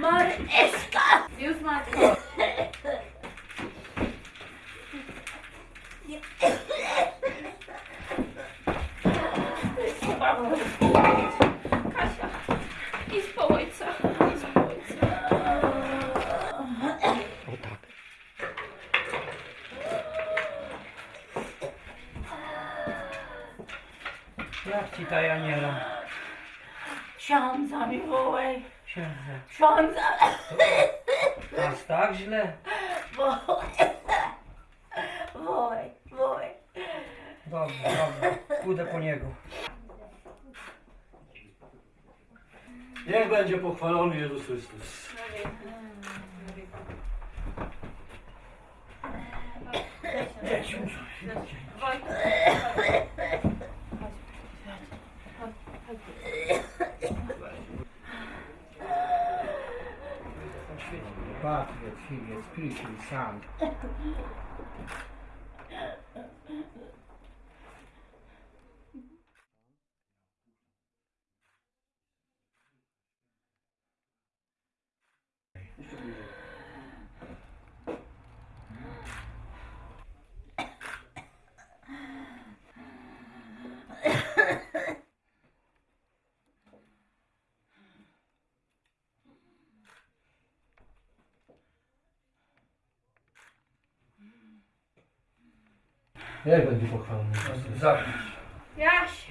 Mareczka! Już matko. Kasia, idź po ojca. Idź po ojca. O tak. Jak ci ta Janiela? Ksiądza mi wołaj, Księdze. ksiądza Aż tak źle? wołaj, wołaj, wołaj. Dobrze, dobrze. Pójdę po niego. Niech będzie pochwalony Jezus Chrystus. Patriot, sound. Niech będzie pochwalony Jezus. Zapisz. Jaś,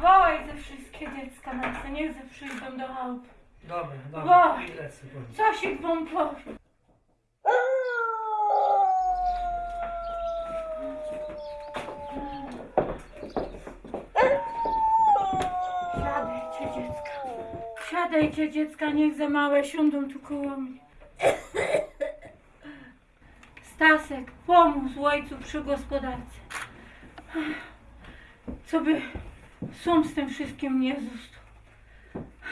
wołaj ze wszystkie dziecka na chcę, niech ze przyjdą do chałupy. Dobra, dobra. Lecę nich. Co się wam powie? Siadajcie dziecka, siadajcie dziecka, niech za małe siądą tu koło mnie. Stasek, pomóż ojcu przy gospodarce. Co by sum z tym wszystkim nie został.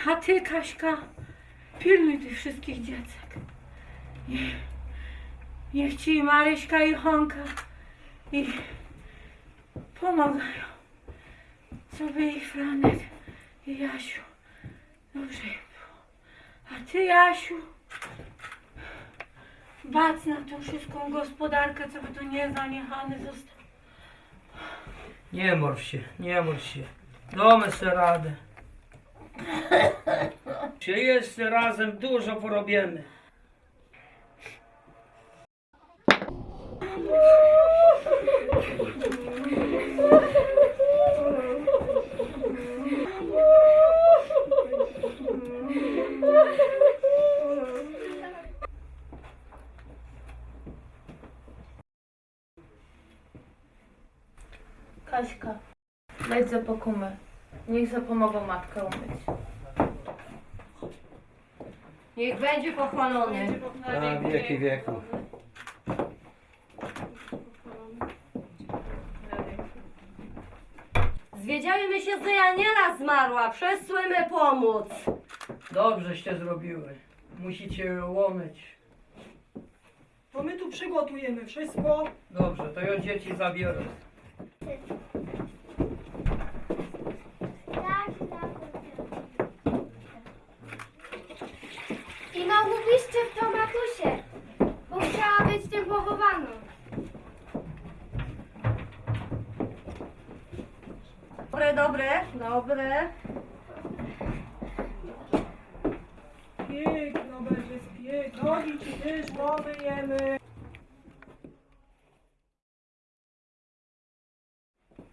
A ty, Kaśka, pilnuj tych wszystkich dziecek. Niech, niech ci i Maryśka i Honka i pomagają. Co by ich Franek i Jasiu. Dobrze było. A ty, Jasiu, bac na tą wszystką gospodarkę, co by tu nie zaniechany został. Nie martw się, nie martw się. Damy sobie radę. Czy jeszcze razem dużo porobimy? Leć za pokumę. Niech zapomogą matkę umyć. Niech będzie pochwalony. Na wieki wieków. Zwiedziajmy się, że Janiela zmarła. Przesłymy pomóc. Dobrzeście zrobiły. Musicie ją łomyć. To my tu przygotujemy wszystko. Dobrze, to ja dzieci zabiorę. I no w to matusie, bo chciała być tym pochowaną. Dobre, dobre, dobre. Piękno będzie, piękno. Nogi ci też pomyjemy.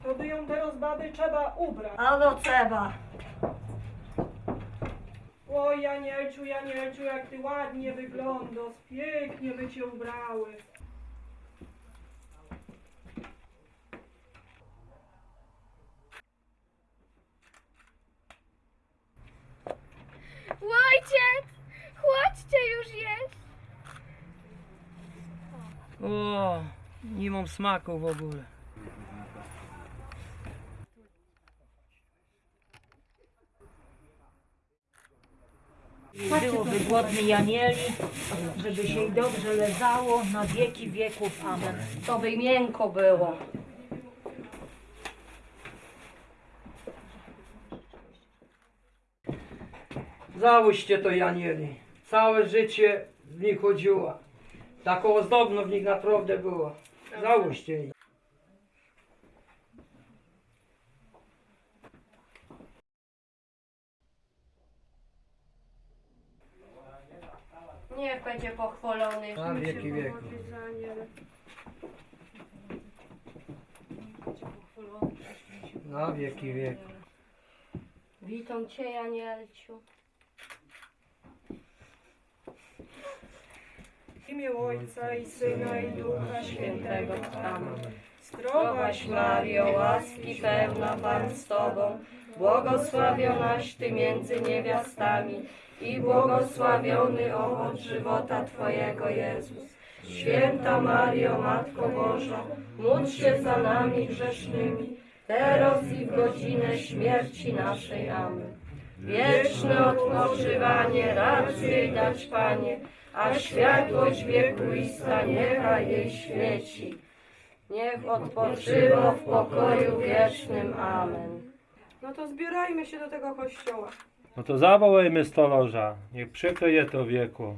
To by ją teraz baby trzeba ubrać. A no trzeba. Oj, Janielciu, Janielciu, jak ty ładnie wyglądasz. Pięknie by cię ubrały. Ojciec, chodźcie już jeść. O, nie mam smaku w ogóle. byłoby głodni janieli, żeby się dobrze leżało na wieki wieków. Amen. To by miękko było. Załyście to janieli. Całe życie w nich chodziła. Taką ozdobną w nich naprawdę było. Załyście jej. Niech będzie pochwalony. Na wieki wieku. Na wieki wieku. Witam Cię, Janielciu. W imię Ojca i Syna i Ducha Świętego. Amen. Zdrowaś Mario, łaski pełna Pan z Tobą, błogosławionaś Ty między niewiastami i błogosławiony owoc żywota Twojego Jezus. Święta Mario, Matko Boża, módl się za nami grzesznymi, teraz i w godzinę śmierci naszej. Amen. Wieczne odpoczywanie rację dać Panie, a światłość wiekuista niechaj jej świeci. Niech odpoczywa w pokoju wiecznym. Amen. No to zbierajmy się do tego kościoła. No to zawołajmy stolorza. Niech przykryje to wieku.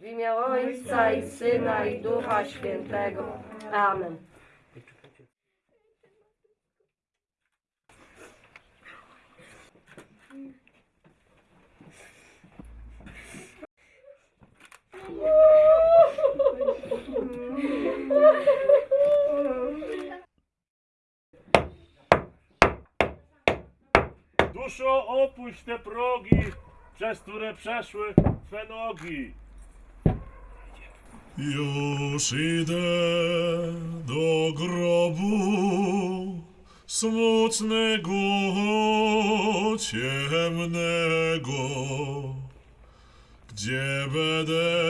W imię Ojca i Syna i Ducha Świętego. Amen. Duszo, opuść te progi, przez które przeszły Twe nogi. Już idę do grobu smutnego, ciemnego, gdzie będę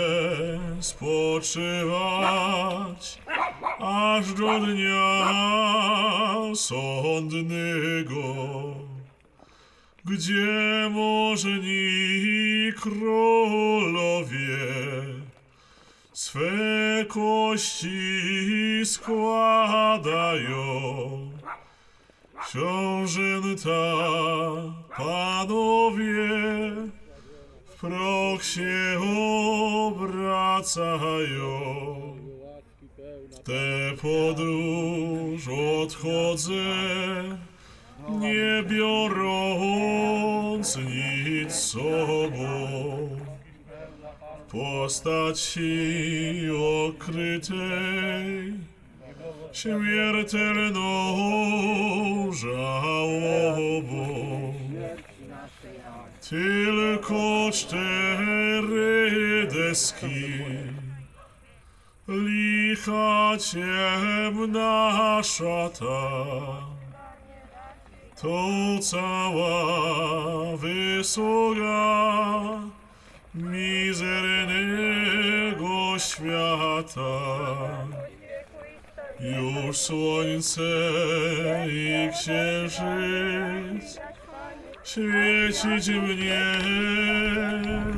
spoczywać aż do dnia sądnego gdzie możni królowie swe kości składają. Książęta, panowie, w proch się obracają. W tę podróż odchodzę, nie biorąc nic sobą. Postaci okrytej śmiertelną żałobą. Tylko cztery deski, licha ciemna szata. To cała wysługa mizernego świata. Już słońce i księżyc świecić mnie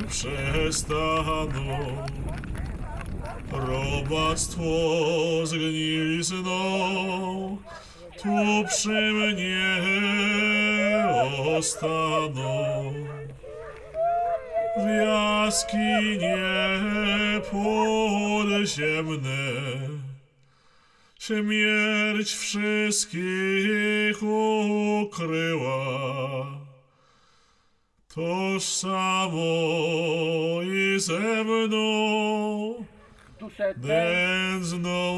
przestaną. Robactwo zgnilizną tu przy mnie ostaną. W jaskinie podziemne śmierć wszystkich ukryła. Toż samo i ze mną Duszę nędzną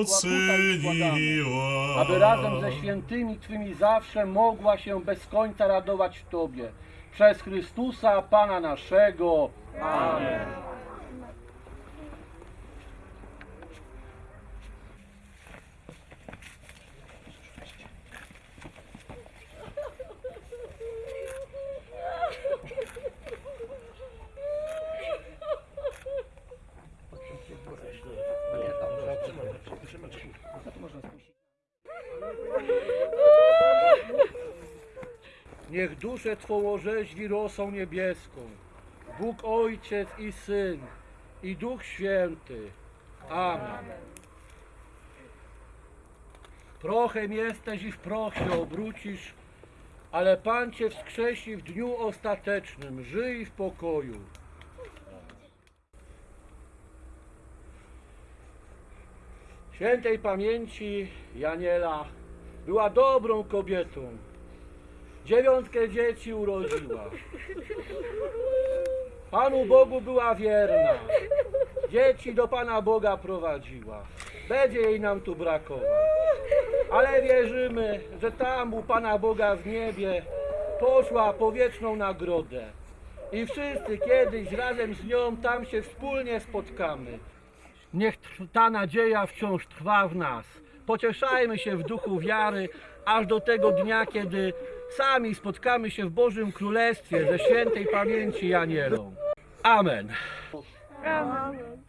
uczyniła. aby razem ze świętymi Twymi zawsze mogła się bez końca radować w Tobie. Przez Chrystusa Pana naszego. Amen. Niech duszę Twą orzeźwi rosą niebieską. Bóg Ojciec i Syn i Duch Święty. Amen. Prochem jesteś i w proch się obrócisz, ale Pan Cię wskrzesi w dniu ostatecznym. Żyj w pokoju. Świętej pamięci Janiela była dobrą kobietą. Dziewiątkę dzieci urodziła. Panu Bogu była wierna. Dzieci do Pana Boga prowadziła. Będzie jej nam tu brakować. Ale wierzymy, że tam u Pana Boga w niebie poszła po wieczną nagrodę. I wszyscy kiedyś razem z nią tam się wspólnie spotkamy. Niech ta nadzieja wciąż trwa w nas. Pocieszajmy się w duchu wiary, aż do tego dnia, kiedy sami spotkamy się w Bożym Królestwie ze świętej pamięci Janielą. Amen. Amen.